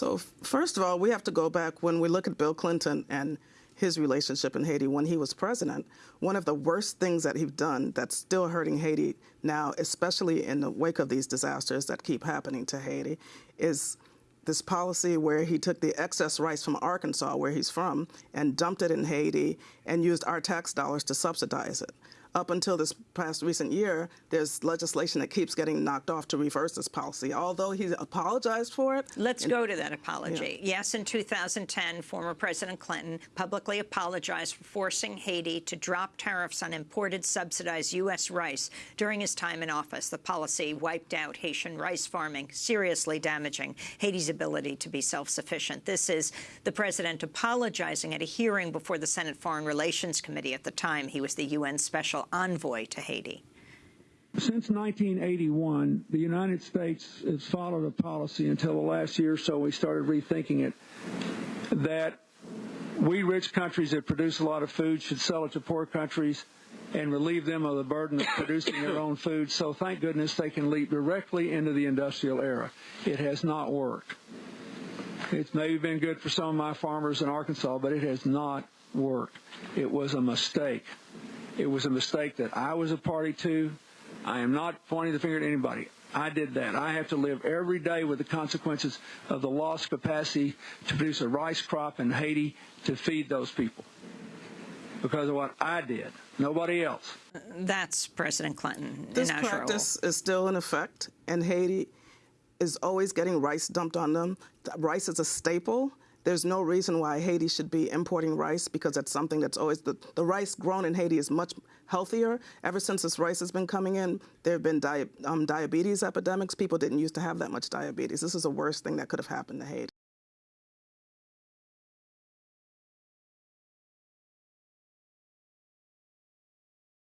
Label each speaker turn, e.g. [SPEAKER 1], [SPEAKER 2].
[SPEAKER 1] So, first of all, we have to go back when we look at Bill Clinton and his relationship in Haiti when he was president. One of the worst things that he's done that's still hurting Haiti now, especially in the wake of these disasters that keep happening to Haiti, is this policy where he took the excess rice from Arkansas, where he's from, and dumped it in Haiti and used our tax dollars to subsidize it up until this past recent year, there's legislation that keeps getting knocked off to reverse this policy. Although he apologized for it.
[SPEAKER 2] Let's go to that apology. Yeah. Yes, in 2010, former President Clinton publicly apologized for forcing Haiti to drop tariffs on imported subsidized U.S. rice during his time in office. The policy wiped out Haitian rice farming, seriously damaging Haiti's ability to be self-sufficient. This is the president apologizing at a hearing before the Senate Foreign Relations Committee. At the time, he was the UN Special special envoy to Haiti?
[SPEAKER 3] Since 1981, the United States has followed a policy until the last year or so we started rethinking it that we rich countries that produce a lot of food should sell it to poor countries and relieve them of the burden of producing their own food. So thank goodness they can leap directly into the industrial era. It has not worked. It's maybe been good for some of my farmers in Arkansas, but it has not worked. It was a mistake. It was a mistake that I was a party to. I am not pointing the finger at anybody. I did that. I have to live every day with the consequences of the lost capacity to produce a rice crop in Haiti to feed those people because of what I did. Nobody else.
[SPEAKER 2] That's President Clinton.
[SPEAKER 1] This practice is still in effect, and Haiti is always getting rice dumped on them. Rice is a staple there's no reason why Haiti should be importing rice because that's something that's always the, the rice grown in Haiti is much healthier. Ever since this rice has been coming in, there have been di um, diabetes epidemics. People didn't used to have that much diabetes. This is the worst thing that could have happened to Haiti.